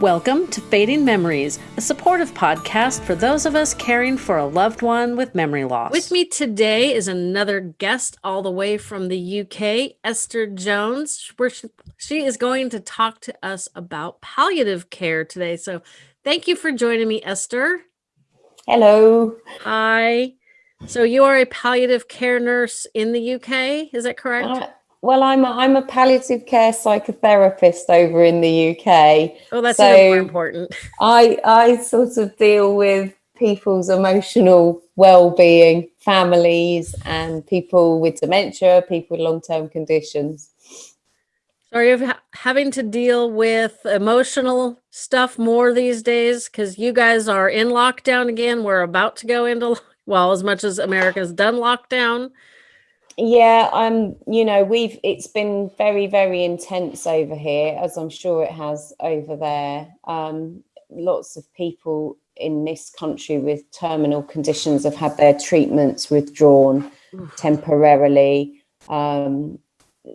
Welcome to Fading Memories, a supportive podcast for those of us caring for a loved one with memory loss. With me today is another guest all the way from the UK, Esther Jones. Where she is going to talk to us about palliative care today. So thank you for joining me, Esther. Hello. Hi. So you are a palliative care nurse in the UK, is that correct? Uh, well, I'm a, I'm a palliative care psychotherapist over in the UK. Oh, that's so even more important. I I sort of deal with people's emotional well-being, families, and people with dementia, people with long-term conditions. So are you ha having to deal with emotional stuff more these days? Because you guys are in lockdown again. We're about to go into, well, as much as America's done lockdown yeah um you know we've it's been very very intense over here as i'm sure it has over there. Um lots of people in this country with terminal conditions have had their treatments withdrawn temporarily. Um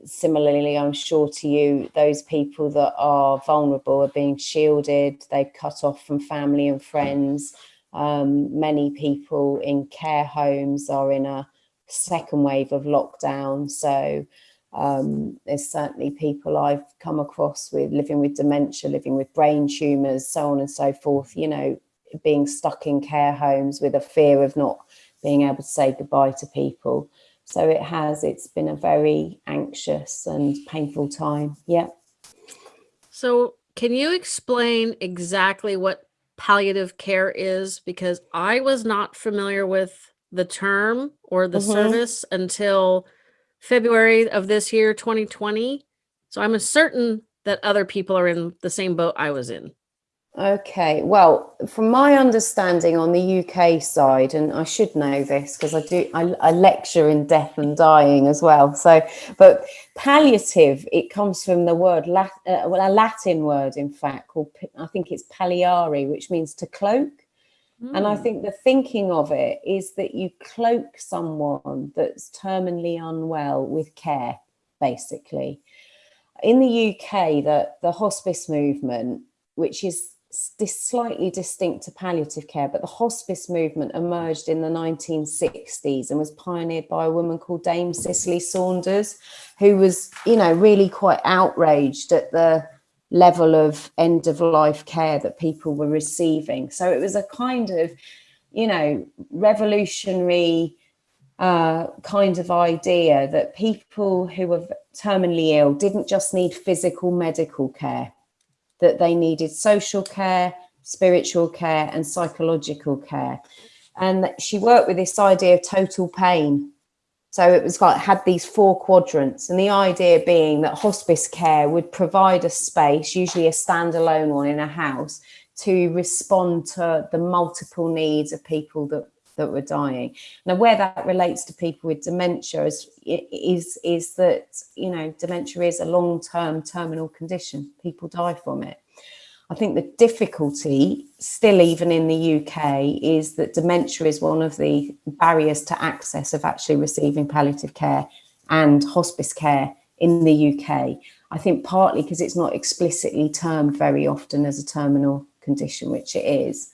similarly i'm sure to you those people that are vulnerable are being shielded. They cut off from family and friends. Um many people in care homes are in a second wave of lockdown. So um, there's certainly people I've come across with living with dementia, living with brain tumours, so on and so forth, you know, being stuck in care homes with a fear of not being able to say goodbye to people. So it has, it's been a very anxious and painful time. Yeah. So can you explain exactly what palliative care is? Because I was not familiar with the term or the mm -hmm. service until February of this year, 2020. So I'm certain that other people are in the same boat I was in. Okay, well, from my understanding on the UK side, and I should know this because I do, I, I, lecture in death and dying as well. So, but palliative, it comes from the word, Lat, uh, well, a Latin word, in fact, called, I think it's palliare, which means to cloak. And I hmm. think the thinking of it is that you cloak someone that's terminally unwell with care, basically. In the UK, the, the hospice movement, which is slightly distinct to palliative care, but the hospice movement emerged in the 1960s and was pioneered by a woman called Dame Cicely Saunders, who was, you know, really quite outraged at the level of end of life care that people were receiving. So it was a kind of, you know, revolutionary uh, kind of idea that people who were terminally ill didn't just need physical medical care, that they needed social care, spiritual care and psychological care. And she worked with this idea of total pain so it was like had these four quadrants and the idea being that hospice care would provide a space, usually a standalone one in a house, to respond to the multiple needs of people that that were dying. Now, where that relates to people with dementia is, is, is that, you know, dementia is a long-term terminal condition. People die from it. I think the difficulty still even in the UK is that dementia is one of the barriers to access of actually receiving palliative care and hospice care in the UK. I think partly because it's not explicitly termed very often as a terminal condition, which it is.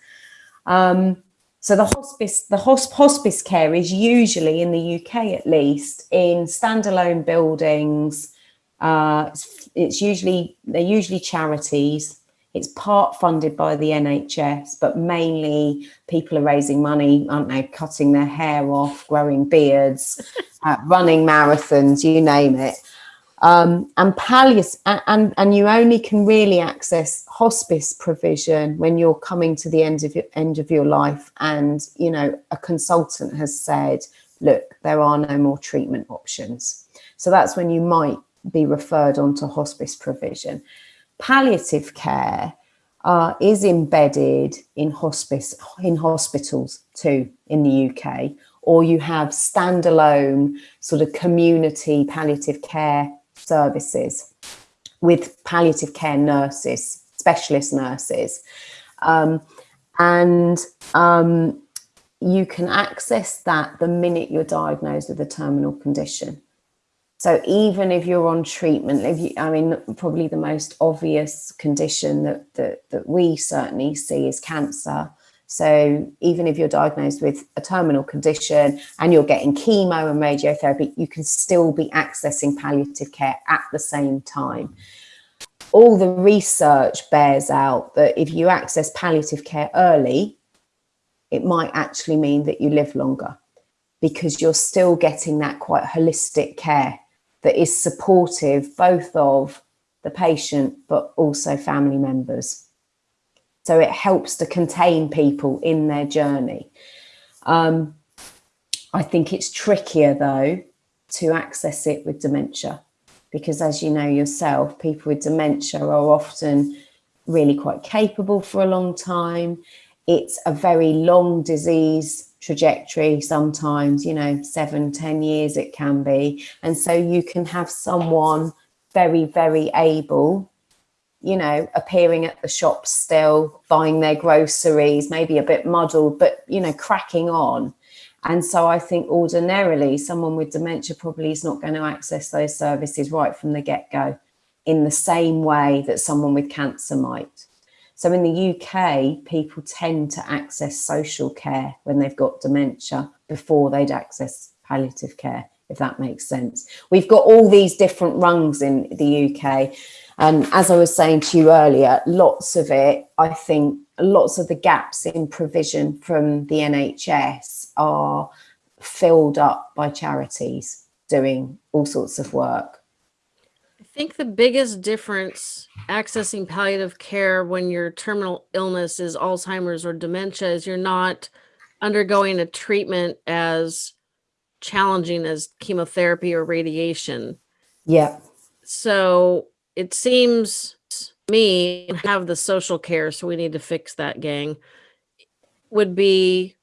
Um, so the hospice, the hosp hospice care is usually in the UK at least in standalone buildings. Uh, it's, it's usually, they're usually charities it's part funded by the NHS, but mainly people are raising money, aren't they? Cutting their hair off, growing beards, uh, running marathons, you name it. Um, and palliative, and, and you only can really access hospice provision when you're coming to the end of your end of your life. And, you know, a consultant has said, look, there are no more treatment options. So that's when you might be referred on to hospice provision palliative care uh, is embedded in hospice in hospitals too in the UK, or you have standalone sort of community palliative care services with palliative care nurses, specialist nurses. Um, and um, you can access that the minute you're diagnosed with a terminal condition. So even if you're on treatment, if you, I mean, probably the most obvious condition that, that, that we certainly see is cancer. So even if you're diagnosed with a terminal condition and you're getting chemo and radiotherapy, you can still be accessing palliative care at the same time. All the research bears out that if you access palliative care early, it might actually mean that you live longer because you're still getting that quite holistic care that is supportive both of the patient but also family members. So it helps to contain people in their journey. Um, I think it's trickier though to access it with dementia because as you know yourself, people with dementia are often really quite capable for a long time. It's a very long disease trajectory sometimes, you know, seven, ten years it can be. And so you can have someone very, very able, you know, appearing at the shop still, buying their groceries, maybe a bit muddled, but, you know, cracking on. And so I think ordinarily someone with dementia probably is not going to access those services right from the get-go in the same way that someone with cancer might. So in the UK, people tend to access social care when they've got dementia before they'd access palliative care, if that makes sense. We've got all these different rungs in the UK. And um, as I was saying to you earlier, lots of it, I think lots of the gaps in provision from the NHS are filled up by charities doing all sorts of work think the biggest difference accessing palliative care when your terminal illness is Alzheimer's or dementia is you're not undergoing a treatment as challenging as chemotherapy or radiation. Yeah. So it seems me have the social care, so we need to fix that gang, would be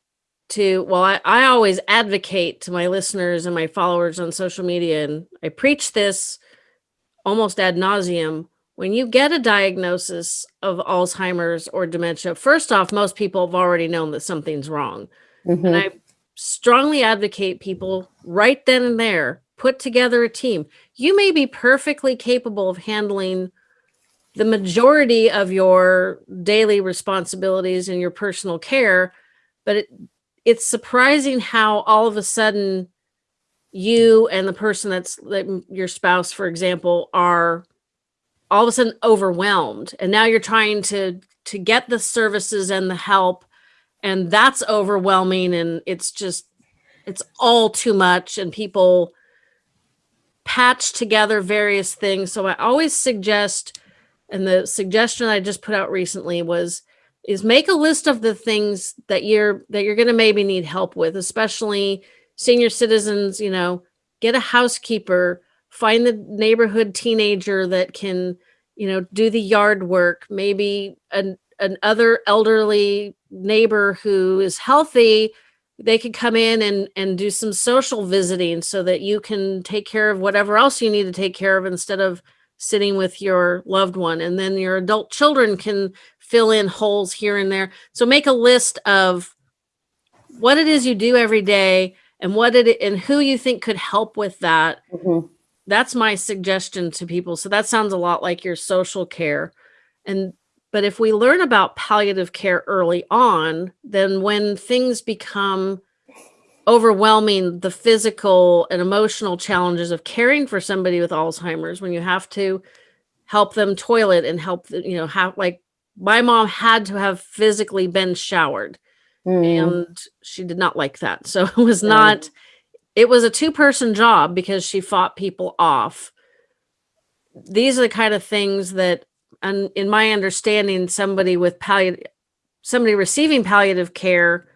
to, well, I, I always advocate to my listeners and my followers on social media, and I preach this almost ad nauseum when you get a diagnosis of Alzheimer's or dementia, first off, most people have already known that something's wrong. Mm -hmm. And I strongly advocate people right then and there put together a team. You may be perfectly capable of handling the majority of your daily responsibilities and your personal care, but it, it's surprising how all of a sudden you and the person that's like your spouse, for example, are all of a sudden overwhelmed. And now you're trying to to get the services and the help. And that's overwhelming. And it's just it's all too much. And people patch together various things. So I always suggest, and the suggestion I just put out recently was is make a list of the things that you're that you're going to maybe need help with, especially senior citizens, you know, get a housekeeper, find the neighborhood teenager that can, you know, do the yard work, maybe an, an other elderly neighbor who is healthy, they could come in and, and do some social visiting so that you can take care of whatever else you need to take care of instead of sitting with your loved one. And then your adult children can fill in holes here and there. So make a list of what it is you do every day and what it and who you think could help with that. Mm -hmm. That's my suggestion to people. So that sounds a lot like your social care. And but if we learn about palliative care early on, then when things become overwhelming, the physical and emotional challenges of caring for somebody with Alzheimer's, when you have to help them toilet and help, you know, have like my mom had to have physically been showered Mm. And she did not like that. So it was not, it was a two person job because she fought people off. These are the kind of things that, and in my understanding, somebody with palliative, somebody receiving palliative care,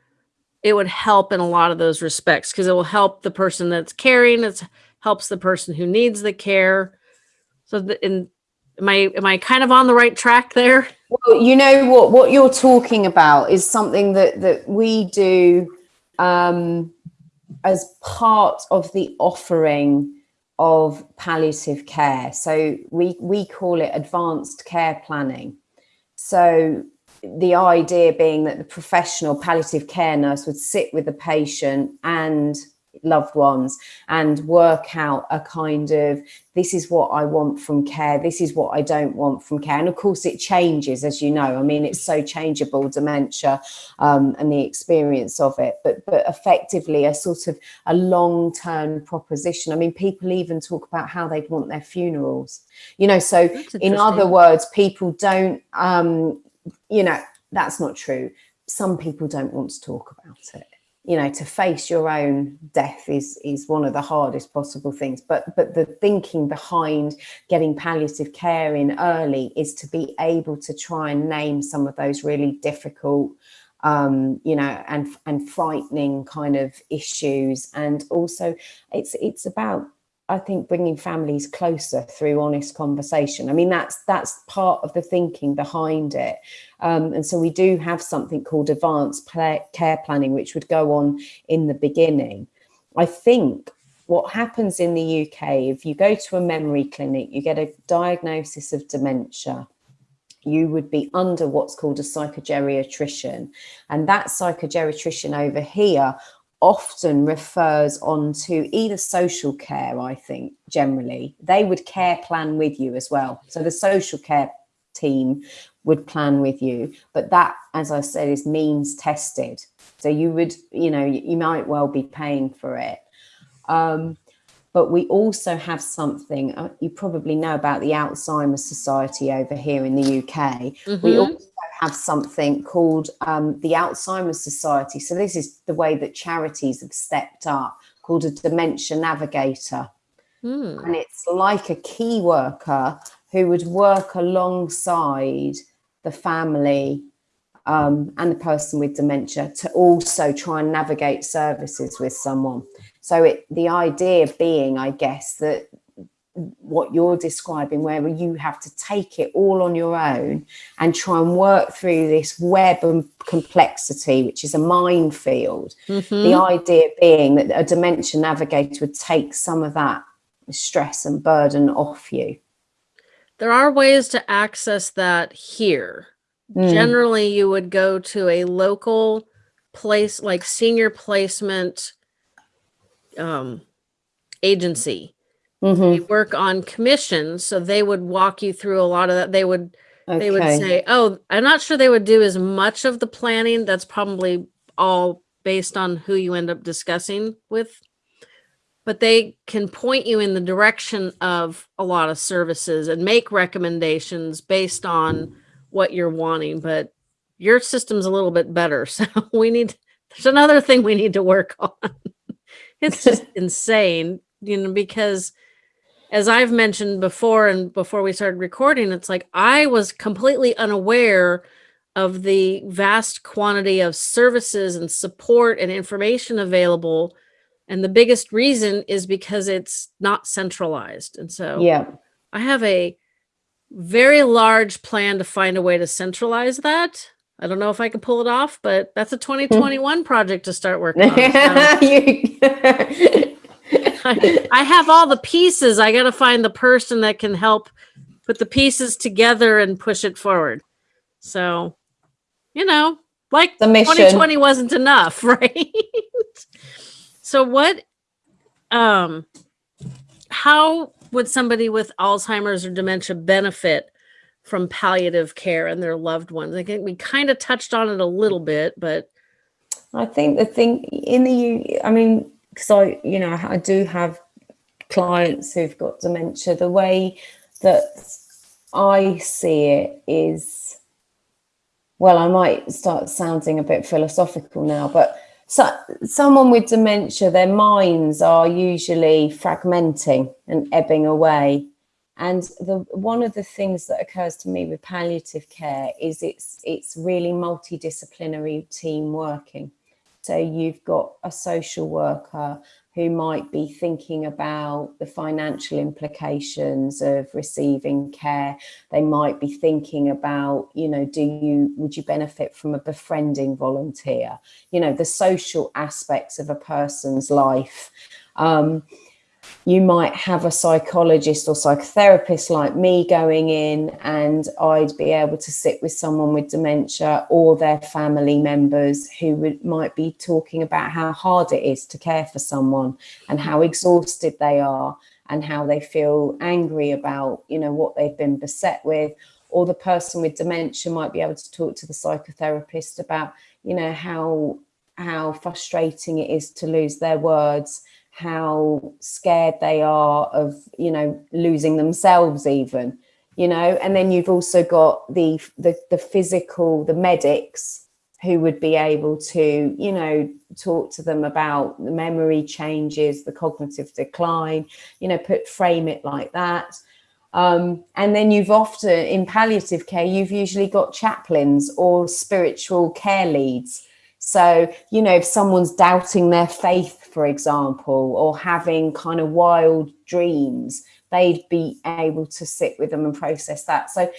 it would help in a lot of those respects because it will help the person that's caring. It helps the person who needs the care. So the, in Am I am I kind of on the right track there? Well, you know what what you're talking about is something that that we do um, as part of the offering of palliative care. So we we call it advanced care planning. So the idea being that the professional palliative care nurse would sit with the patient and loved ones and work out a kind of this is what I want from care, this is what I don't want from care. And of course, it changes, as you know. I mean, it's so changeable, dementia um, and the experience of it, but, but effectively a sort of a long term proposition. I mean, people even talk about how they'd want their funerals, you know. So, in other words, people don't, um, you know, that's not true. Some people don't want to talk about it you know to face your own death is is one of the hardest possible things. But but the thinking behind getting palliative care in early is to be able to try and name some of those really difficult um you know and and frightening kind of issues. And also it's it's about I think bringing families closer through honest conversation. I mean, that's that's part of the thinking behind it. Um, and so we do have something called advanced care planning, which would go on in the beginning. I think what happens in the UK, if you go to a memory clinic, you get a diagnosis of dementia, you would be under what's called a psychogeriatrician. And that psychogeriatrician over here often refers on to either social care, I think, generally. They would care plan with you as well. So the social care team would plan with you. But that, as I said, is means tested. So you would, you know, you might well be paying for it. Um, but we also have something, uh, you probably know about the Alzheimer's Society over here in the UK. Mm -hmm. We mm-hmm. also have something called um, the Alzheimer's Society. So this is the way that charities have stepped up, called a dementia navigator. Mm. And it's like a key worker who would work alongside the family um, and the person with dementia to also try and navigate services with someone. So it, the idea being, I guess, that what you're describing where you have to take it all on your own and try and work through this web of complexity which is a minefield mm -hmm. the idea being that a dementia navigator would take some of that stress and burden off you there are ways to access that here mm. generally you would go to a local place like senior placement um, agency Mm -hmm. They work on commissions, so they would walk you through a lot of that. They would okay. they would say, "Oh, I'm not sure they would do as much of the planning. That's probably all based on who you end up discussing with." But they can point you in the direction of a lot of services and make recommendations based on what you're wanting. But your system's a little bit better, so we need. There's another thing we need to work on. It's just insane, you know, because as I've mentioned before and before we started recording, it's like I was completely unaware of the vast quantity of services and support and information available. And the biggest reason is because it's not centralized. And so yeah, I have a very large plan to find a way to centralize that. I don't know if I could pull it off, but that's a 2021 project to start working on. So. I, have all the pieces. I got to find the person that can help put the pieces together and push it forward. So, you know, like the 2020 wasn't enough, right? so what, um, how would somebody with Alzheimer's or dementia benefit from palliative care and their loved ones? I think we kind of touched on it a little bit, but I think the thing in the, I mean, I, you know, I do have clients who've got dementia. The way that I see it is, well, I might start sounding a bit philosophical now, but so, someone with dementia, their minds are usually fragmenting and ebbing away. And the one of the things that occurs to me with palliative care is it's it's really multidisciplinary team working. So you've got a social worker who might be thinking about the financial implications of receiving care. They might be thinking about, you know, do you, would you benefit from a befriending volunteer? You know, the social aspects of a person's life. Um, you might have a psychologist or psychotherapist like me going in and I'd be able to sit with someone with dementia or their family members who would, might be talking about how hard it is to care for someone and how mm-hmm. exhausted they are and how they feel angry about, you know, what they've been beset with. Or the person with dementia might be able to talk to the psychotherapist about, you know, how how frustrating it is to lose their words how scared they are of you know losing themselves even you know? And then you've also got the the, the physical the medics who would be able to you know talk to them about the memory changes the cognitive decline you know put frame it like that. Um, and then you've often in palliative care you've usually got chaplains or spiritual care leads so, you know, if someone's doubting their faith, for example, or having kind of wild dreams, they'd be able to sit with them and process that. So,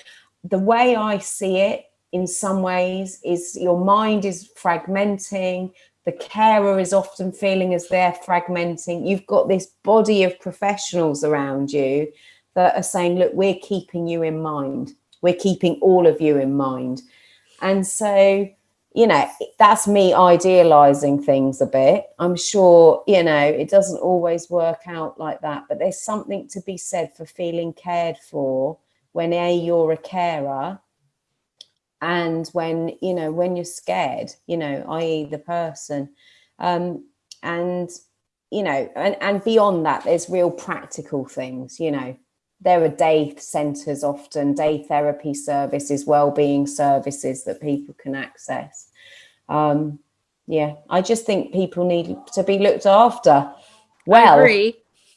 the way I see it in some ways is your mind is fragmenting, the carer is often feeling as they're fragmenting. You've got this body of professionals around you that are saying, look, we're keeping you in mind. We're keeping all of you in mind. And so, you know, that's me idealizing things a bit. I'm sure, you know, it doesn't always work out like that, but there's something to be said for feeling cared for when A, you're a carer, and when, you know, when you're scared, you know, i.e. the person. Um, and, you know, and, and beyond that, there's real practical things, you know, there are day centres often, day therapy services, well-being services that people can access. Um, yeah, I just think people need to be looked after. Well,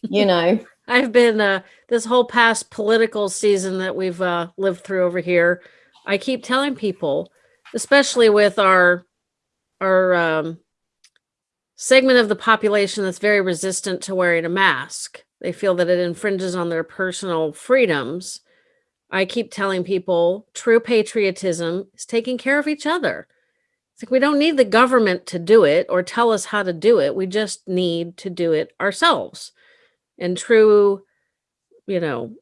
you know. I've been uh, this whole past political season that we've uh, lived through over here. I keep telling people, especially with our our um, segment of the population that's very resistant to wearing a mask they feel that it infringes on their personal freedoms. I keep telling people true patriotism is taking care of each other. It's like we don't need the government to do it or tell us how to do it. We just need to do it ourselves. And true, you know,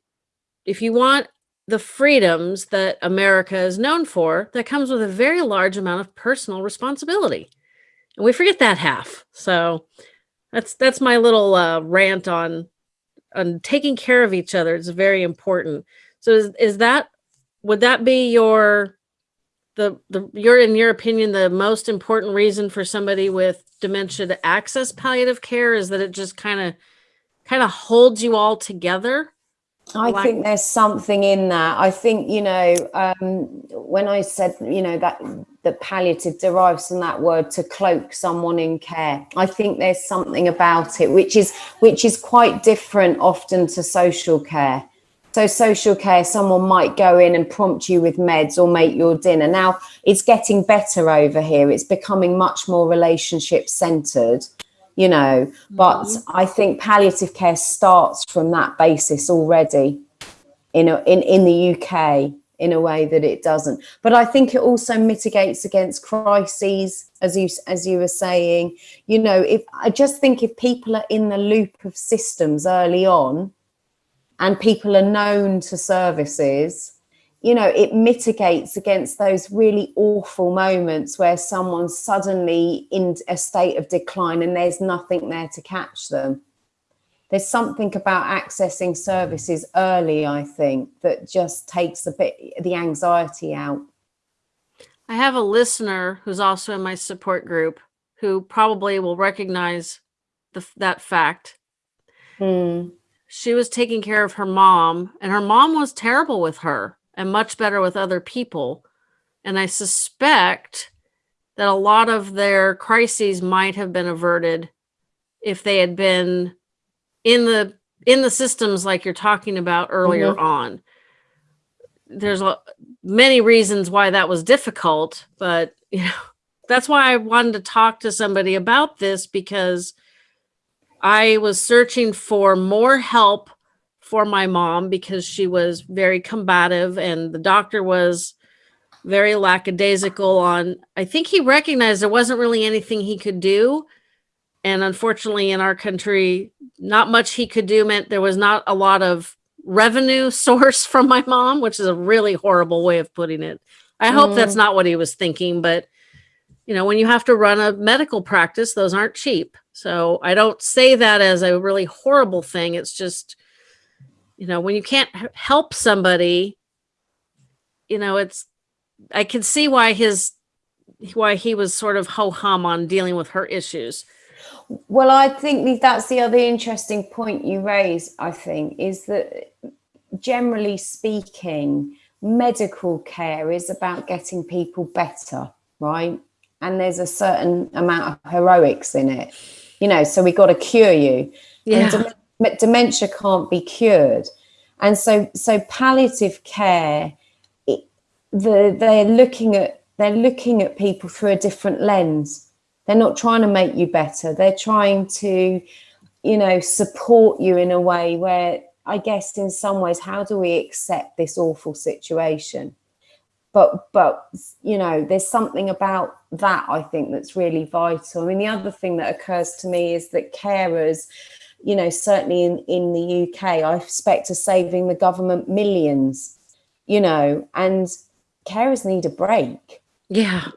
if you want the freedoms that America is known for, that comes with a very large amount of personal responsibility. And we forget that half. So that's that's my little uh, rant on and taking care of each other is very important. So is, is that, would that be your, the, the, your, in your opinion, the most important reason for somebody with dementia to access palliative care is that it just kind of, kind of holds you all together? I like think there's something in that. I think, you know, um, when I said, you know, that that palliative derives from that word to cloak someone in care. I think there's something about it which is which is quite different often to social care. So social care, someone might go in and prompt you with meds or make your dinner. Now it's getting better over here. It's becoming much more relationship centered you know but mm -hmm. i think palliative care starts from that basis already in a, in in the uk in a way that it doesn't but i think it also mitigates against crises as you as you were saying you know if i just think if people are in the loop of systems early on and people are known to services you know, it mitigates against those really awful moments where someone's suddenly in a state of decline and there's nothing there to catch them. There's something about accessing services early, I think, that just takes a bit the anxiety out. I have a listener who's also in my support group who probably will recognize the, that fact. Hmm. She was taking care of her mom and her mom was terrible with her and much better with other people. And I suspect that a lot of their crises might have been averted if they had been in the in the systems like you're talking about earlier mm -hmm. on. There's a, many reasons why that was difficult, but you know, that's why I wanted to talk to somebody about this because I was searching for more help for my mom because she was very combative and the doctor was very lackadaisical on, I think he recognized there wasn't really anything he could do, and unfortunately in our country, not much he could do meant there was not a lot of revenue source from my mom, which is a really horrible way of putting it. I hope that's Mm. not what he was thinking, but you know, when you have to run a medical practice, those aren't cheap. So I don't say that as a really horrible thing. It's just, you know, when you can't help somebody, you know, it's, I can see why his, why he was sort of ho hum on dealing with her issues. Well, I think that's the other interesting point you raise, I think, is that generally speaking, medical care is about getting people better, right? And there's a certain amount of heroics in it, you know, so we got to cure you. Yeah. And dementia can't be cured. And so, so palliative care, it, the, they're looking at, they're looking at people through a different lens. They're not trying to make you better. They're trying to you know support you in a way where i guess in some ways how do we accept this awful situation? But but you know there's something about that i think that's really vital. I mean the other thing that occurs to me is that carers you know certainly in in the uk i expect are saving the government millions you know and carers need a break Yeah.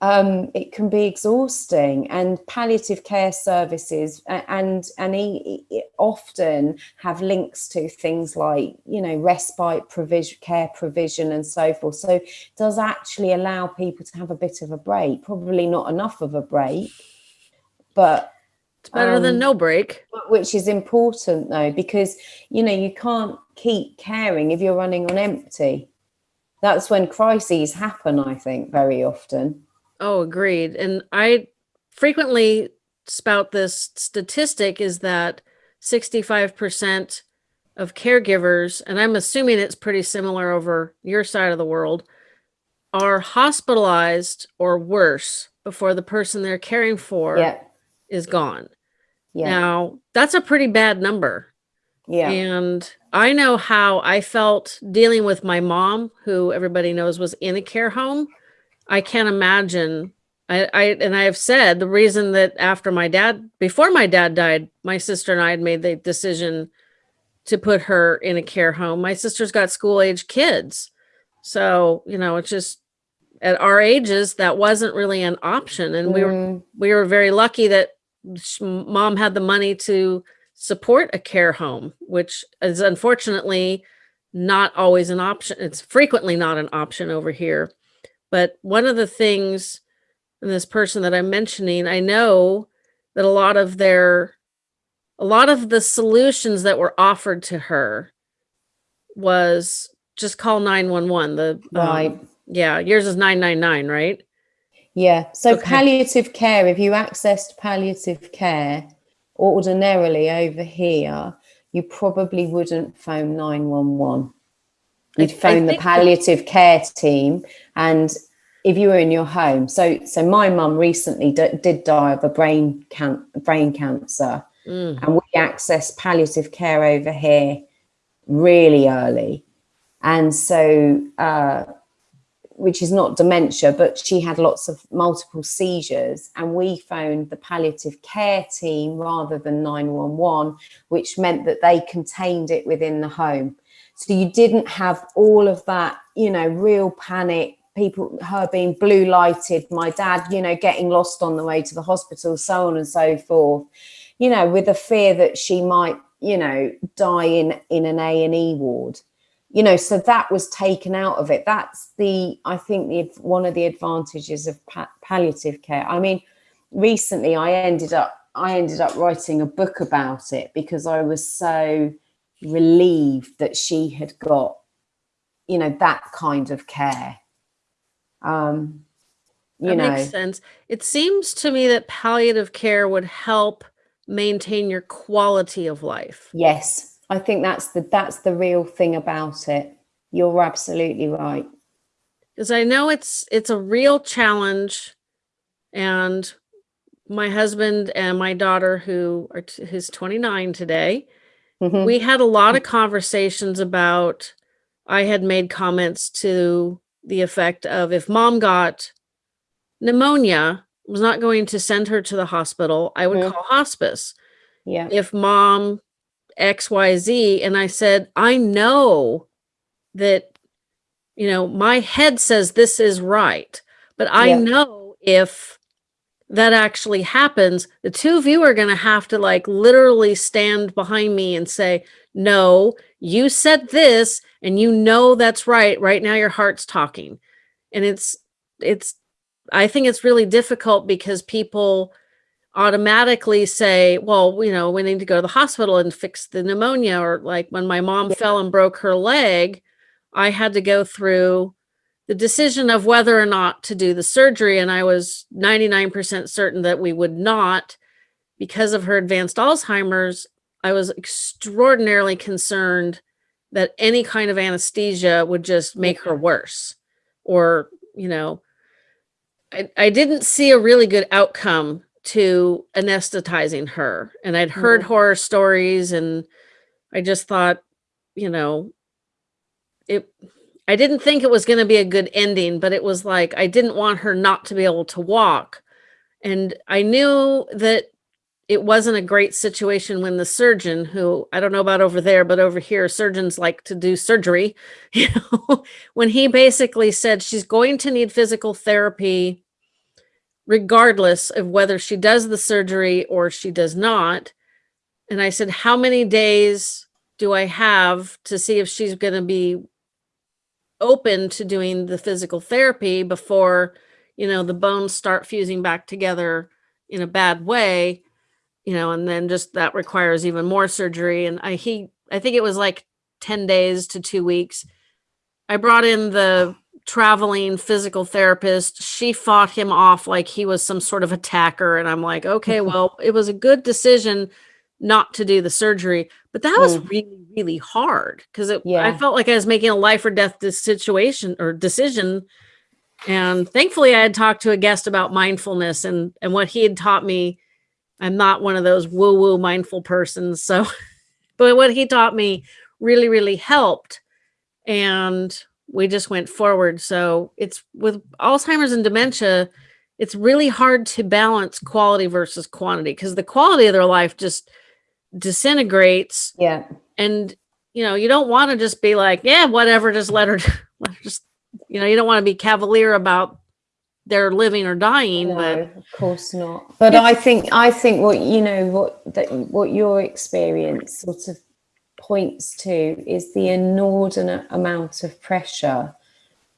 um, it can be exhausting and palliative care services and and e- e- often have links to things like you know respite provision care provision and so forth so it does actually allow people to have a bit of a break probably not enough of a break but It's better than Um, no break. which is important though because you know you can't keep caring if you're running on empty that's when crises happen i think very often Oh, agreed. And I frequently spout this statistic is that 65% of caregivers, and I'm assuming it's pretty similar over your side of the world, are hospitalized or worse before the person they're caring for yeah is gone. Yeah Now, that's a pretty bad number. yeah And I know how I felt dealing with my mom, who everybody knows was in a care home. I can't imagine. I, I and I have said the reason that after my dad, before my dad died, my sister and I had made the decision to put her in a care home. My sister's got school age kids. So, you know, it's just at our ages, that wasn't really an option. And we were Mm, we were very lucky that mom had the money to support a care home, which is unfortunately not always an option. It's frequently not an option over here. But one of the things, in this person that I'm mentioning, I know that a lot of their, a lot of the solutions that were offered to her was just call 911. The um, yeah, yours is 999, right? Yeah so Okay. palliative care if you accessed palliative care ordinarily over here you probably wouldn't phone 911 you'd phone the palliative care team and if you were in your home so so my mum recently did die of a brain can- brain cancer Mm. and we access palliative care over here really early and so uh, which is not dementia but she had lots of multiple seizures and we phoned the palliative care team rather than 911 which meant that they contained it within the home. So you didn't have all of that you know real panic people her being blue lighted my dad you know getting lost on the way to the hospital so on and so forth you know with the fear that she might you know die in in an a&e ward you know so that was taken out of it. That's the i think the one of the advantages of pa- palliative care. I mean recently i ended up i ended up writing a book about it because i was so relieved that she had got you know that kind of care. Um you that know. makes sense. It seems to me that palliative care would help maintain your quality of life. yes i think that's the that's the real thing about it you're absolutely right Because I know it's it's a real challenge and my husband and my daughter who are who's 29 today, Mhm. we had a lot of conversations about I had made comments to the effect of if mom got pneumonia was not going to send her to the hospital, I would Mhm. call hospice. Yeah. If mom XYZ, and I said, I know that, you know, my head says this is right, but I Yeah. know if that actually happens, the two of you are going to have to like literally stand behind me and say, no, you said this and you know that's right. Right now your heart's talking. And it's, it's, I think it's really difficult because people automatically say, well, you know, we need to go to the hospital and fix the pneumonia. Or like when my mom Yeah. fell and broke her leg, I had to go through the decision of whether or not to do the surgery. And I was 99% certain that we would not because of her advanced Alzheimer's. I was extraordinarily concerned that any kind of anesthesia would just make her worse or, you know, I, I didn't see a really good outcome to anesthetizing her. And I'd heard Mhm. horror stories and I just thought, you know, it I didn't think it was going to be a good ending, but it was like I didn't want her not to be able to walk. And I knew that it wasn't a great situation when the surgeon who I don't know about over there, but over here surgeons like to do surgery, you know, when he basically said she's going to need physical therapy regardless of whether she does the surgery or she does not. And I said, how many days do I have to see if she's going to be open to doing the physical therapy before, you know, the bones start fusing back together in a bad way, you know, and then just that requires even more surgery. And I, he, I think it was like 10 days to two weeks. I brought in the traveling physical therapist. She fought him off like he was some sort of attacker. And I'm like, okay, well, it was a good decision not to do the surgery, but that was Mm. really, really hard because I Yeah. felt like I was making a life or death situation or decision. And thankfully, I had talked to a guest about mindfulness and and what he had taught me. I'm not one of those woo woo mindful persons, so but what he taught me really, really helped, and we just went forward. So it's with Alzheimer's and dementia, it's really hard to balance quality versus quantity because the quality of their life just disintegrates Yeah. and you know you don't want to just be like yeah whatever just let her let her just you know you don't want to be cavalier about their living or dying No, but of course not. But I think I think what you know what that what your experience sort of points to is the inordinate amount of pressure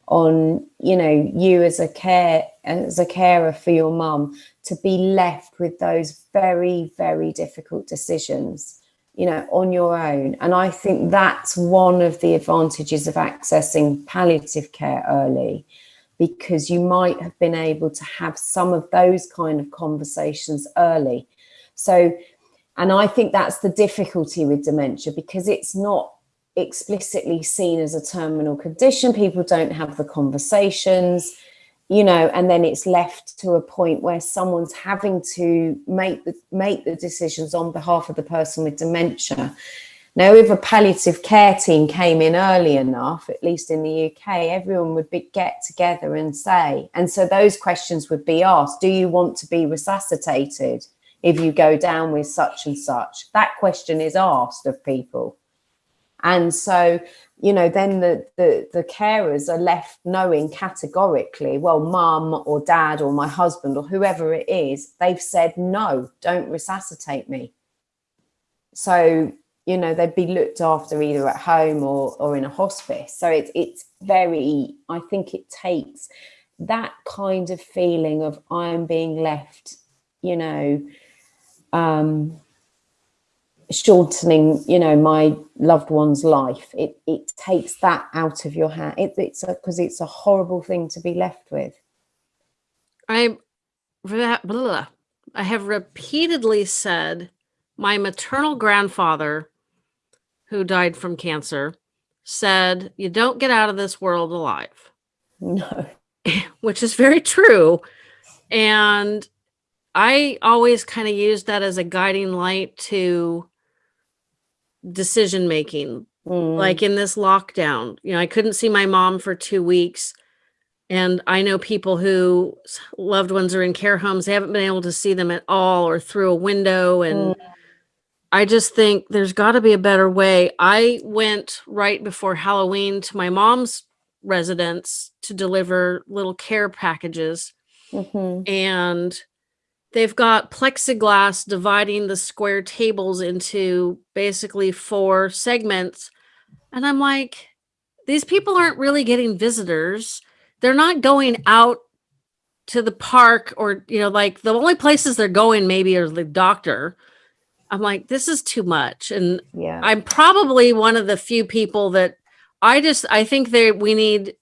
on you know you as a care as a carer for your mum to be left with those very very difficult decisions you know on your own. And i think that's one of the advantages of accessing palliative care early because you might have been able to have some of those kind of conversations early. So and i think that's the difficulty with dementia because it's not explicitly seen as a terminal condition. People don't have the conversations you know and then it's left to a point where someone's having to make the make the decisions on behalf of the person with dementia. Now if a palliative care team came in early enough at least in the uk everyone would be, get together and say and so those questions would be asked do you want to be resuscitated if you go down with such and such. That question is asked of people. And so you know then the, the the carers are left knowing categorically well mum or dad or my husband or whoever it is they've said no don't resuscitate me. So you know they'd be looked after either at home or or in a hospice. So it's it's very i think it takes that kind of feeling of i am being left you know um shortening you know my loved one's life. It it takes that out of your hand. It, it's because it's a horrible thing to be left with. I blah, i have repeatedly said my maternal grandfather who died from cancer said you don't get out of this world alive. No. Which is very true. And i always kind of use that as a guiding light to decision making Mm, like in this lockdown you know i couldn't see my mom for two weeks And I know people who loved ones are in care homes, they haven't been able to see them at all or through a window. And mm. I just think there's got to be a better way. I went right before Halloween to my mom's residence to deliver little care packages. Mm-hmm. And they've got plexiglass dividing the square tables into basically four segments. And I'm like, these people aren't really getting visitors. They're not going out to the park or, you know, like the only places they're going maybe are the doctor. I'm like, this is too much. And yeah, I'm probably one of the few people that I just, I think that we need,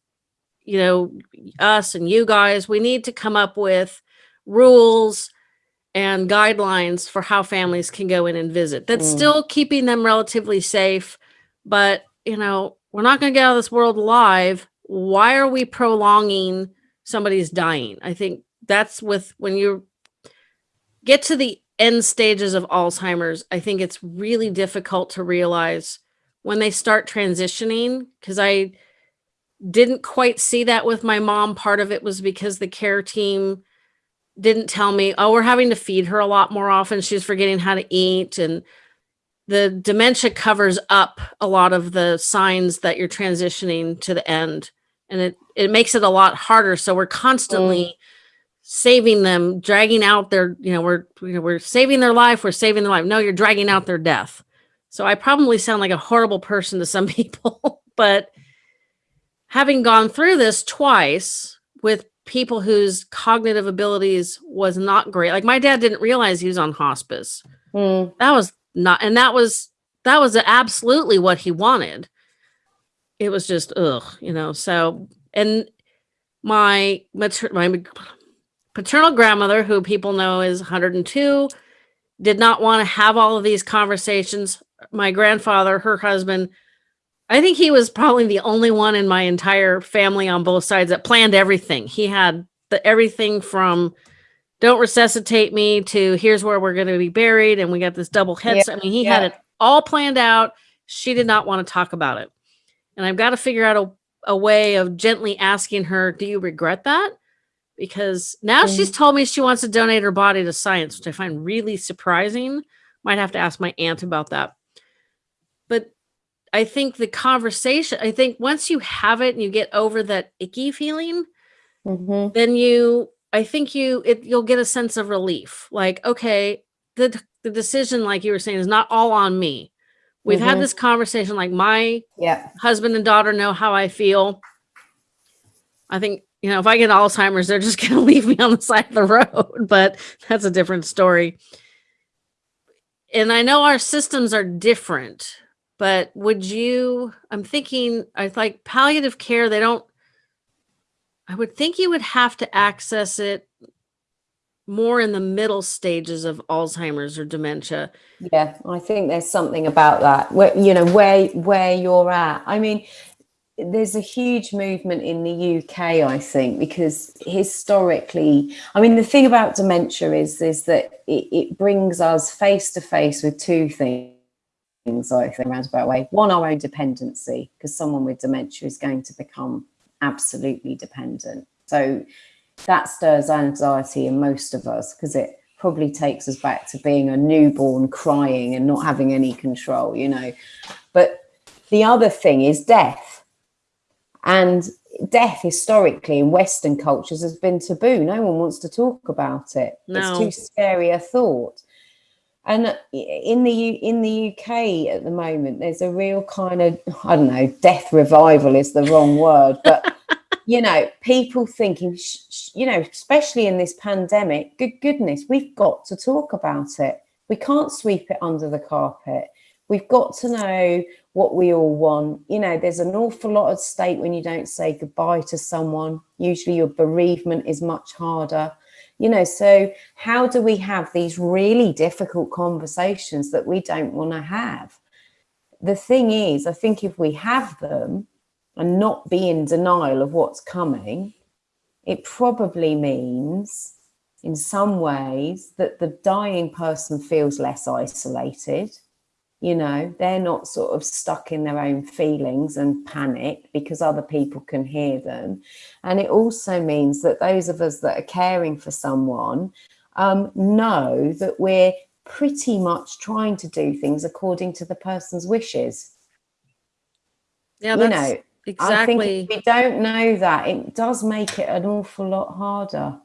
you know, us and you guys, we need to come up with rules and guidelines for how families can go in and visit. That's mm. still keeping them relatively safe, but you know, we're not going to get out of this world alive. Why are we prolonging somebody's dying? I think that's with when you get to the end stages of Alzheimer's, I think it's really difficult to realize when they start transitioning because I didn't quite see that with my mom. Part of it was because the care team didn't tell me, oh, we're having to feed her a lot more often. She's forgetting how to eat. And the dementia covers up a lot of the signs that you're transitioning to the end. And it, it makes it a lot harder. So we're constantly mm. saving them, dragging out their, you know, we're, you know, we're saving their life. We're saving their life. No, you're dragging out their death. So I probably sound like a horrible person to some people, but having gone through this twice with people whose cognitive abilities was not great. Like my dad didn't realize he was on hospice. Mm. That was not, and that was, that was absolutely what he wanted. It was just, ugh, you know, so, and my, mater my paternal grandmother, who people know is 102, did not want to have all of these conversations. My grandfather, her husband, I think he was probably the only one in my entire family on both sides that planned everything. He had the everything from don't resuscitate me to here's where we're going to be buried and we got this double head. Yeah, I mean, he yeah. had it all planned out. She did not want to talk about it. And I've got to figure out a, a way of gently asking her, do you regret that? Because now mm. she's told me she wants to donate her body to science, which I find really surprising. Might have to ask my aunt about that. But I think the conversation, I think once you have it and you get over that icky feeling, mm-hmm. then you, I think you, it, you'll get a sense of relief. Like, okay, the, the decision, like you were saying, is not all on me. We've mm-hmm. had this conversation, like my yeah. husband and daughter know how I feel. I think, you know, if I get Alzheimer's, they're just going to leave me on the side of the road, but that's a different story. And I know our systems are different but would you, I'm thinking, I like palliative care, they don't, I would think you would have to access it more in the middle stages of Alzheimer's or dementia. Yeah, I think there's something about that. Where you know where where you're at. I mean, there's a huge movement in the UK, I think, because historically, I mean, the thing about dementia is is that it, it brings us face to face with two things things, I think, roundabout way. One, our own dependency, because someone with dementia is going to become absolutely dependent. So that stirs anxiety in most of us because it probably takes us back to being a newborn crying and not having any control, you know. But the other thing is death. And death historically in Western cultures has been taboo. No one wants to talk about it. No. It's too scary a thought. And in the in the UK at the moment, there's a real kind of I don't know, death revival is the wrong word, but you know, people thinking, you know, especially in this pandemic, good goodness, we've got to talk about it. We can't sweep it under the carpet. We've got to know what we all want. You know, there's an awful lot at stake when you don't say goodbye to someone. Usually, your bereavement is much harder you know so how do we have these really difficult conversations that we don't want to have? The thing is i think if we have them and not be in denial of what's coming it probably means in some ways that the dying person feels less isolated you know they're not sort of stuck in their own feelings and panic because other people can hear them and it also means that those of us that are caring for someone um, know that we're pretty much trying to do things according to the person's wishes Yeah, you know i exactly. we don't know that it does make it an awful lot harder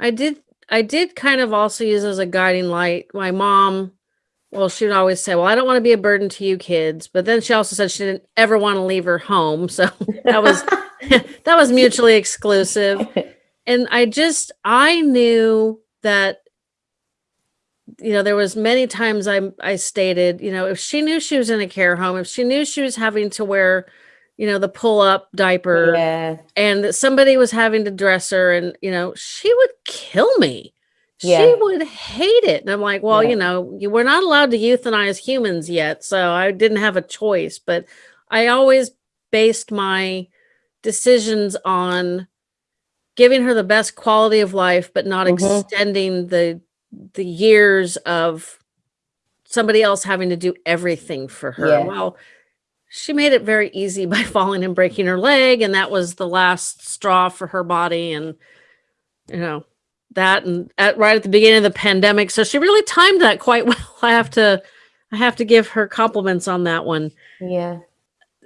I did I did kind of also use as a guiding light. My mom, well, she would always say, Well, I don't want to be a burden to you kids. But then she also said she didn't ever want to leave her home. So that was that was mutually exclusive. And I just I knew that you know, there was many times I I stated, you know, if she knew she was in a care home, if she knew she was having to wear, you know, the pull up diaper yeah and that somebody was having to dress her and you know she would kill me she would hate it and i'm like well Yeah. you know you we're not allowed to euthanize humans yet so i didn't have a choice but i always based my decisions on giving her the best quality of life but not Mhm. extending the the years of somebody else having to do everything for her Yeah. well she made it very easy by falling and breaking her leg and that was the last straw for her body and you know that and at right at the beginning of the pandemic so she really timed that quite well i have to i have to give her compliments on that one yeah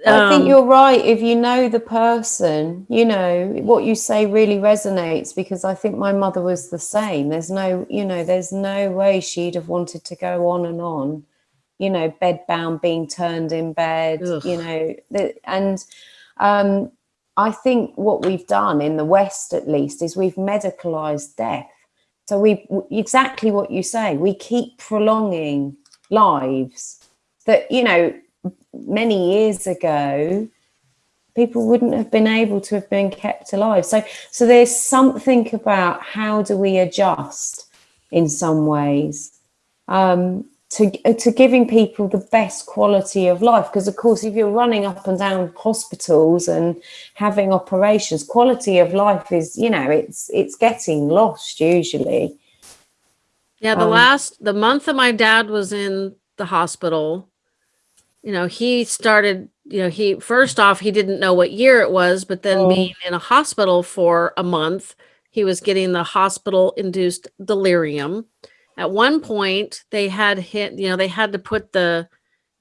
I think Um, you're right. If you know the person, you know, what you say really resonates because I think my mother was the same. There's no, you know, there's no way she'd have wanted to go on and on, you know, bed bound, being turned in bed, Ugh. you know, and um, I think what we've done in the West, at least, is we've medicalized death. So we exactly what you say. We keep prolonging lives that you know many years ago people wouldn't have been able to have been kept alive so so there's something about how do we adjust in some ways um to to giving people the best quality of life because of course if you're running up and down hospitals and having operations quality of life is you know it's it's getting lost usually Yeah, the Um, last the month that my dad was in the hospital, you know, he started, you know, he first off he didn't know what year it was, but then Oh. being in a hospital for a month, he was getting the hospital induced delirium. At one point, they had hit, you know, they had to put the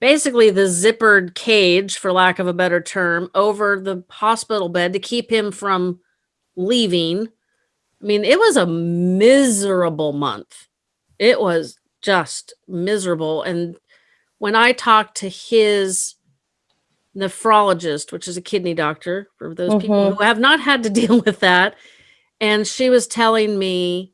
basically the zippered cage for lack of a better term over the hospital bed to keep him from leaving. I mean, it was a miserable month. It was just miserable. And when i talked to his nephrologist which is a kidney doctor for those people mm-hmm. who have not had to deal with that and she was telling me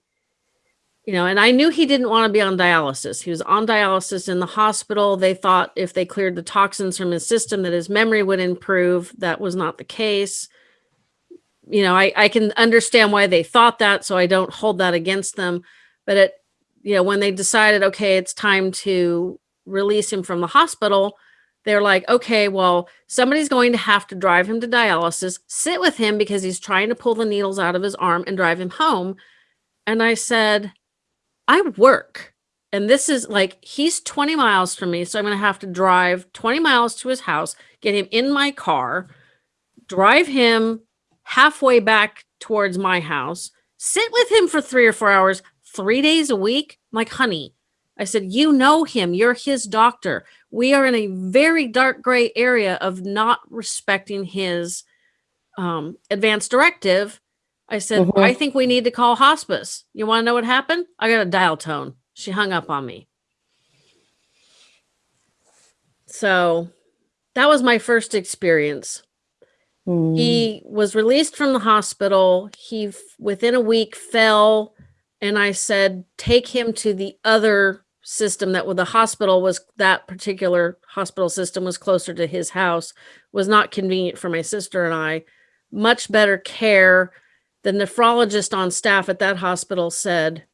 you know and i knew he didn't want to be on dialysis. He was on dialysis in the hospital. They thought if they cleared the toxins from his system that his memory would improve. That was not the case. You know i, I can understand why they thought that so i don't hold that against them. But it you know, when they decided, okay, it's time to release him from the hospital, they're like, okay, well, somebody's going to have to drive him to dialysis, sit with him because he's trying to pull the needles out of his arm and drive him home. And I said, I work. And this is like, he's 20 miles from me. So I'm going to have to drive 20 miles to his house, get him in my car, drive him halfway back towards my house, sit with him for three or four hours, three days a week. I'm like, honey, I said, you know him. You're his doctor. We are in a very dark gray area of not respecting his um, advanced directive. I said, Mhm. I think we need to call hospice. You want to know what happened? I got a dial tone. She hung up on me. So that was my first experience. Mm. He was released from the hospital. He, within a week, fell. And I said, take him to the other system that with the hospital was that particular hospital system was closer to his house, was not convenient for my sister and I. Much better care. The nephrologist on staff at that hospital said,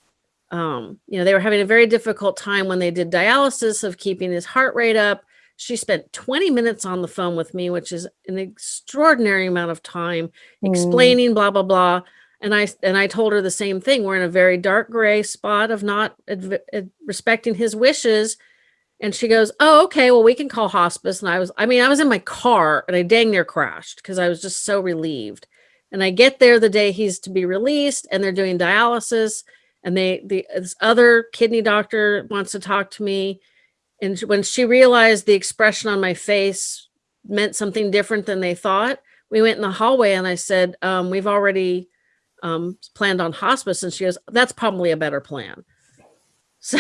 um, you know, they were having a very difficult time when they did dialysis of keeping his heart rate up. She spent 20 minutes on the phone with me, which is an extraordinary amount of time Mm. explaining blah blah blah. And I and I told her the same thing. We're in a very dark gray spot of not respecting his wishes. And she goes, Oh, okay. Well, we can call hospice. And I was, I mean, I was in my car and I dang near crashed because I was just so relieved. And I get there the day he's to be released and they're doing dialysis. And they, the this other kidney doctor wants to talk to me. And when she realized the expression on my face meant something different than they thought, we went in the hallway and I said, um, We've already um, planned on hospice. And she goes, That's probably a better plan. So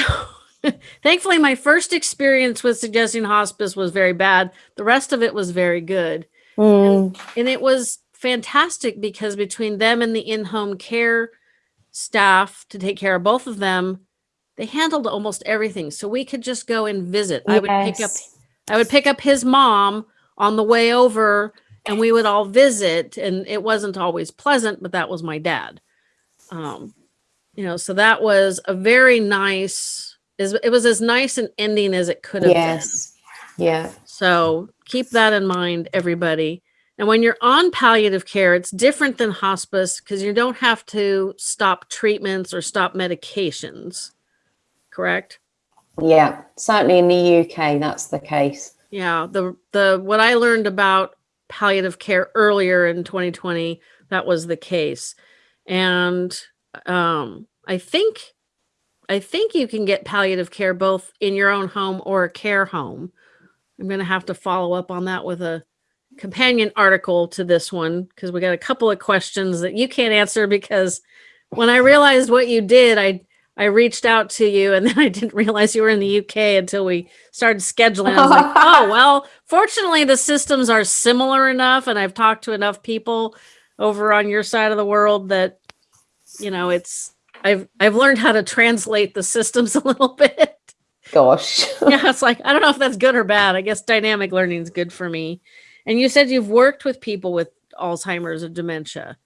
thankfully, my first experience with suggesting hospice was very bad. The rest of it was very good. Mm, And it was fantastic because between them and the in home care staff to take care of both of them, they handled almost everything. So we could just go and visit. I would pick up. I would pick up his mom on the way over and we would all visit and it wasn't always pleasant, but that was my dad. Um, you know, so that was a very nice is it was as nice an ending as it could have been. Yes. Yeah. So keep that in mind, everybody. And when you're on palliative care, it's different than hospice because you don't have to stop treatments or stop medications. Correct? Yeah. Certainly in the UK, that's the case. Yeah. The the what I learned about palliative care earlier in 2020, that was the case. And um I think I think you can get palliative care both in your own home or a care home. I'm going to have to follow up on that with a companion article to this one because we got a couple of questions that you can't answer because when I realized what you did, I I reached out to you and then I didn't realize you were in the UK until we started scheduling. I was like, oh well, fortunately the systems are similar enough and I've talked to enough people over on your side of the world that you know it's I've I've learned how to translate the systems a little bit. Gosh. yeah, it's like I don't know if that's good or bad. I guess dynamic learning is good for me. And you said you've worked with people with Alzheimer's or dementia.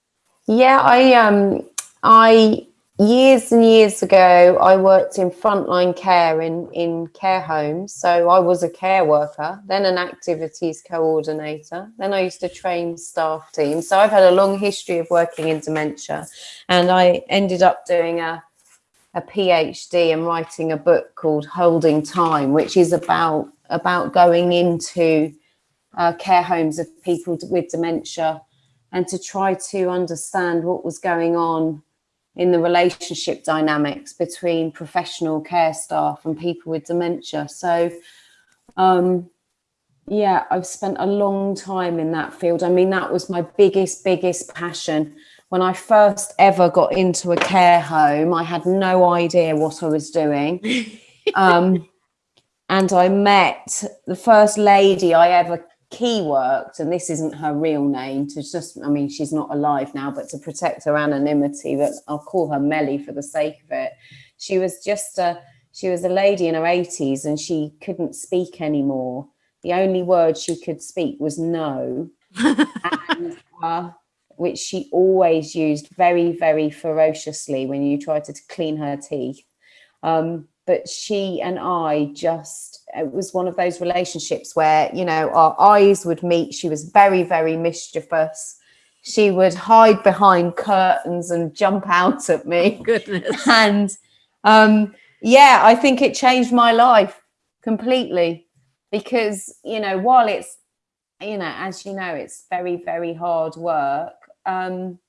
Yeah, I um I years and years ago I worked in frontline care in in care homes. So I was a care worker, then an activities coordinator, then I used to train staff teams. So I've had a long history of working in dementia and I ended up doing a a PhD and writing a book called Holding Time, which is about about going into uh, care homes of people with dementia and to try to understand what was going on in the relationship dynamics between professional care staff and people with dementia. So, um, yeah, I've spent a long time in that field. I mean, that was my biggest, biggest passion. When I first ever got into a care home, I had no idea what I was doing. Um, and I met the first lady I ever key worked, and this isn't her real name to just, I mean, she's not alive now, but to protect her anonymity, but I'll call her Melly for the sake of it. She was just a, she was a lady in her 80s and she couldn't speak anymore. The only word she could speak was no, and, uh, which she always used very, very ferociously when you tried to clean her teeth. Um, but she and I just, it was one of those relationships where, you know, our eyes would meet. She was very, very mischievous. She would hide behind curtains and jump out at me. Goodness. And um, yeah, I think it changed my life completely because, you know, while it's, you know, as you know, it's very, very hard work. Um,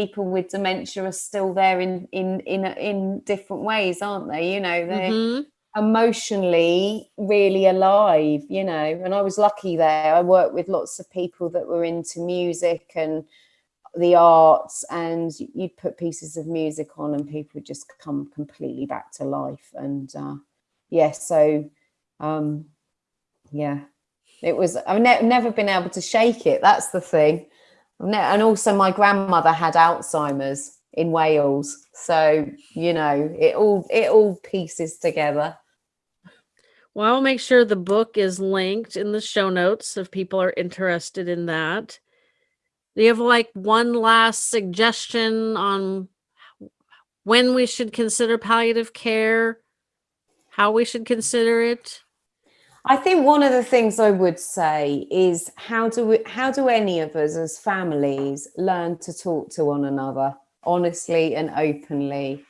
people with dementia are still there in in in in different ways aren't they? You know they're Mhm. emotionally really alive you know and i was lucky there. I worked with lots of people that were into music and the arts and you'd put pieces of music on and people would just come completely back to life. And uh yeah so um yeah it was i've ne- never been able to shake it that's the thing and also my grandmother had alzheimer's in wales so you know it all it all pieces together Well, I'll make sure the book is linked in the show notes if people are interested in that. Do you have like one last suggestion on when we should consider palliative care? How we should consider it? I think one of the things I would say is how do we, how do any of us as families learn to talk to one another honestly and openly?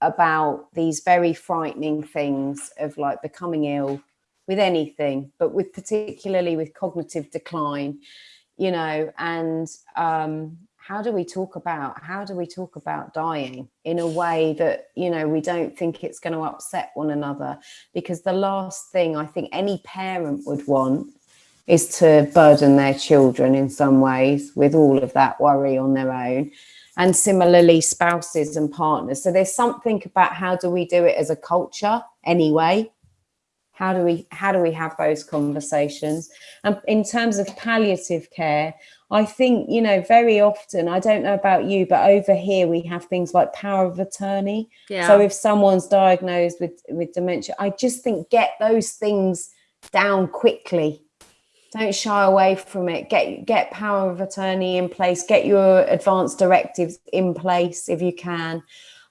about these very frightening things of like becoming ill with anything, but with particularly with cognitive decline, you know, and um, how do we talk about how do we talk about dying in a way that you know we don't think it's going to upset one another? Because the last thing i think any parent would want is to burden their children in some ways with all of that worry on their own. And similarly spouses and partners. So there's something about how do we do it as a culture anyway how do we how do we have those conversations and in terms of palliative care I think, you know, very often, I don't know about you, but over here we have things like power of attorney. Yeah. So if someone's diagnosed with, with dementia, I just think get those things down quickly. Don't shy away from it. Get get power of attorney in place. Get your advanced directives in place if you can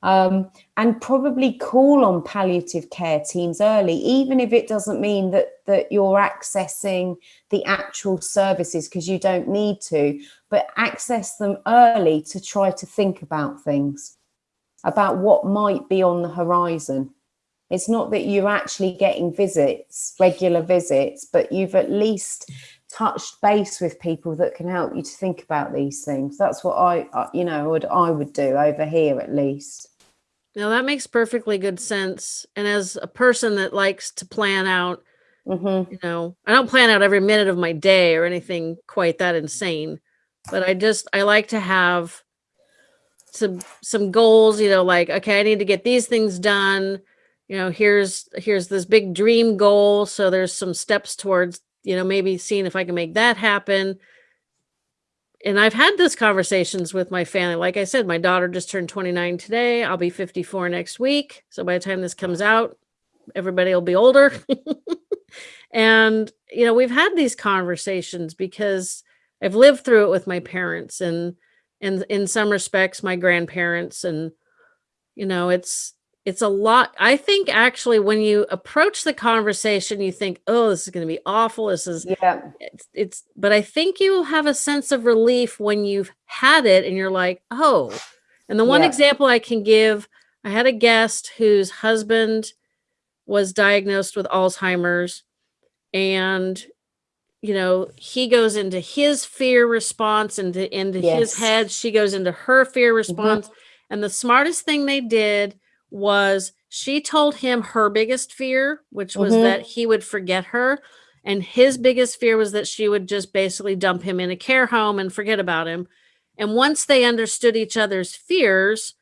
um, and probably call on palliative care teams early, even if it doesn't mean that that you're accessing the actual services because you don't need to, but access them early to try to think about things, about what might be on the horizon. It's not that you're actually getting visits, regular visits, but you've at least touched base with people that can help you to think about these things. That's what I, you know, would I would do over here at least. Now that makes perfectly good sense. And as a person that likes to plan out, Mm-hmm. you know, I don't plan out every minute of my day or anything quite that insane, but I just I like to have some some goals, you know, like okay, I need to get these things done. You know, here's here's this big dream goal, so there's some steps towards, you know, maybe seeing if I can make that happen and I've had those conversations with my family. Like I said, my daughter just turned 29 today. I'll be 54 next week. So by the time this comes out, everybody will be older. and, you know, we've had these conversations because I've lived through it with my parents and, and in some respects, my grandparents. And, you know, it's, it's a lot. I think actually when you approach the conversation, you think, oh, this is going to be awful. This is, Yeah. it's, it's, but I think you will have a sense of relief when you've had it and you're like, oh, and the one Yeah. example I can give, I had a guest whose husband was diagnosed with Alzheimer's and you know he goes into his fear response into into his head she goes into her fear mm-hmm. response and the smartest thing they did was she told him her biggest fear which was Mhm. that he would forget her and his biggest fear was that she would just basically dump him in a care home and forget about him. And once they understood each other's fears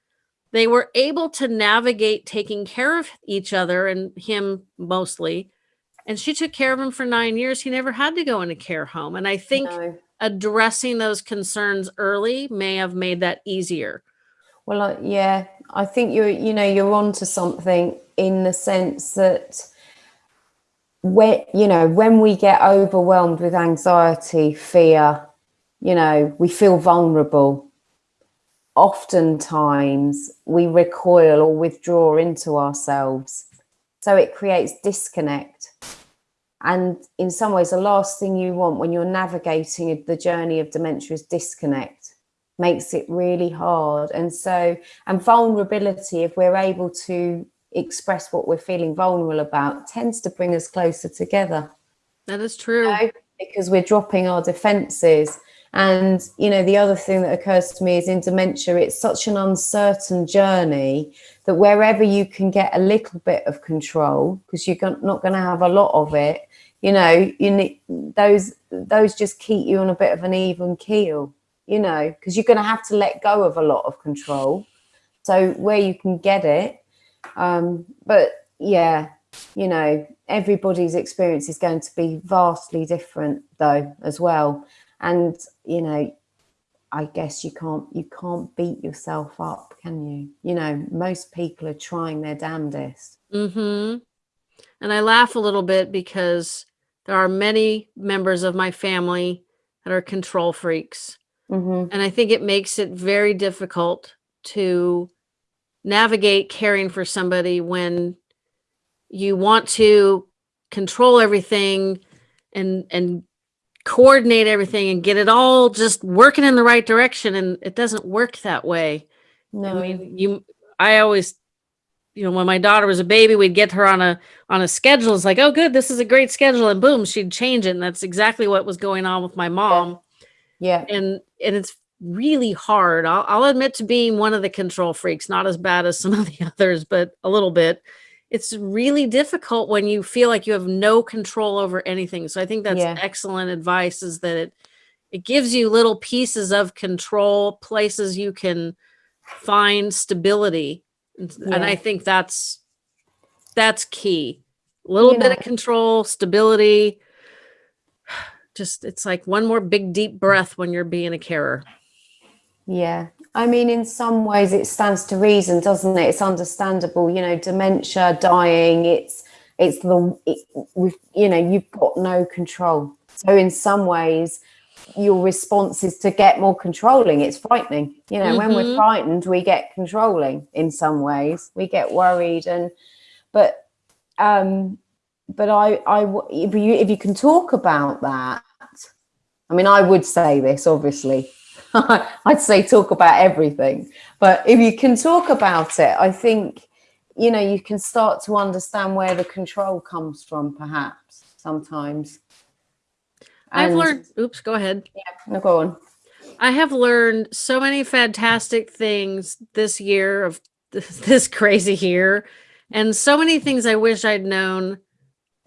they were able to navigate taking care of each other and him mostly. And she took care of him for nine years. He never had to go in a care home. And i think No. addressing those concerns early may have made that easier. Well, I, yeah, I think you're, you know, you're onto something in the sense that when, you know, when we get overwhelmed with anxiety, fear, you know, we feel vulnerable. Oftentimes we recoil or withdraw into ourselves. So it creates disconnect. And in some ways, the last thing you want when you're navigating the journey of dementia is disconnect makes it really hard. And so, and vulnerability, if we're able to express what we're feeling vulnerable about, tends to bring us closer together that is true know, because we're dropping our defenses. And, you know, the other thing that occurs to me is in dementia, it's such an uncertain journey that wherever you can get a little bit of control, because you're not going to have a lot of it, you know, you need those, those just keep you on a bit of an even keel, you know, because you're going to have to let go of a lot of control. So where you can get it, um, but yeah, you know, everybody's experience is going to be vastly different though as well. And, you know, I guess you can't you can't beat yourself up, can you? You know, most people are trying their damnedest. mm-hmm and i laugh a little bit because there are many members of my family that are control freaks hmm and i think it makes it very difficult to navigate caring for somebody when you want to control everything and and coordinate everything and get it all just working in the right direction and it doesn't work that way No, i mean you i always you know, when my daughter was a baby, we'd get her on a on a schedule. It's like, oh, good, this is a great schedule, and boom, she'd change it. And that's exactly what was going on with my mom. Yeah. And and it's really hard. I'll, I'll admit to being one of the control freaks, not as bad as some of the others, but a little bit. It's really difficult when you feel like you have no control over anything. So I think that's Yeah. excellent advice. Is that it it gives you little pieces of control, places you can find stability, and, and I think that's that's key. A little You bit of control, stability. Just it's like one more big deep breath when you're being a carer. Yeah. I mean, in some ways, it stands to reason, doesn't it? It's understandable, you know, dementia, dying. It's it's the it, you know you've got no control. So in some ways, your response is to get more controlling. It's frightening, you know. When we're Mhm. frightened, we get controlling. In some ways, we get worried, and but um, but I if you if you can talk about that, I mean, I would say this obviously. I'd say talk about everything. But if you can talk about it, I think, you know, you can start to understand where the control comes from, perhaps sometimes. I've learned oops, go ahead. Yeah, No, go on. I have learned so many fantastic things this year of this, this crazy year and so many things I wish I'd known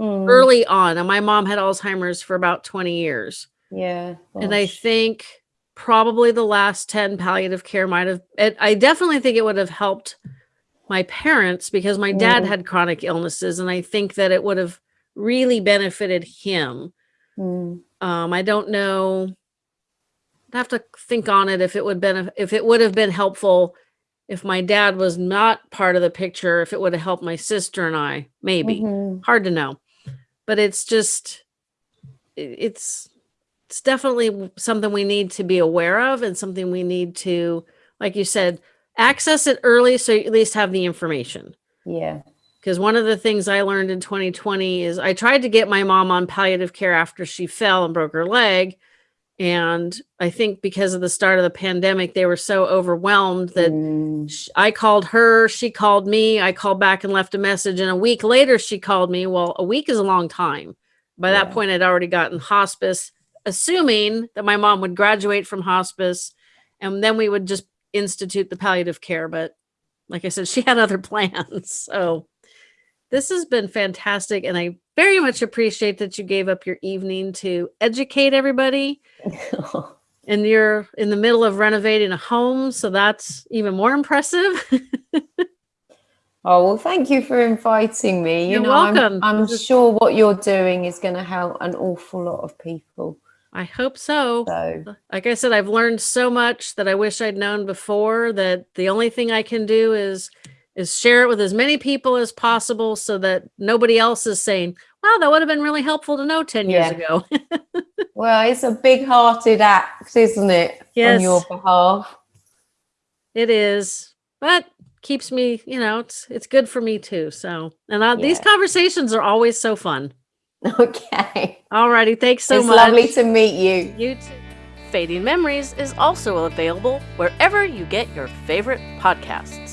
Mm, early on. And my mom had Alzheimer's for about 20 years. Yeah. And I think probably the last 10 palliative care might have, it, I definitely think it would have helped my parents because my dad Mm. had chronic illnesses. And I think that it would have really benefited him. Mm, Um, I don't know. I'd have to think on it if it would been if it would have been helpful if my dad was not part of the picture, if it would have helped my sister and I, maybe. mhm. Hard to know. But it's just it's it's definitely something we need to be aware of and something we need to, like you said, access it early so you at least have the information Yeah. because one of the things I learned in 2020 is I tried to get my mom on palliative care after she fell and broke her leg. And I think because of the start of the pandemic, they were so overwhelmed that Mm, sh- I called her, she called me, I called back and left a message. And a week later, she called me. Well, a week is a long time. By that point, I'd already gotten hospice, assuming that my mom would graduate from hospice and then we would just institute the palliative care. But like I said, she had other plans. So this has been fantastic. And I very much appreciate that you gave up your evening to educate everybody. And you're in the middle of renovating a home. So that's even more impressive. Oh well, thank you for inviting me. You You're know, I'm- welcome. I'm, sure what you're doing is going to help an awful lot of people. I hope so. So Like I said, I've learned so much that I wish I'd known before that the only thing I can do is is share it with as many people as possible so that nobody else is saying, wow, that would have been really helpful to know 10 years Yeah. ago. Well, it's a big-hearted act, isn't it? Yes. On your behalf. it is. But keeps me, you know, it's it's good for me too. So and uh, these conversations are always so fun. Okay. Alrighty, thanks so much. it's much. lovely to meet you. you too. Fading Memories is also available wherever you get your favorite podcasts.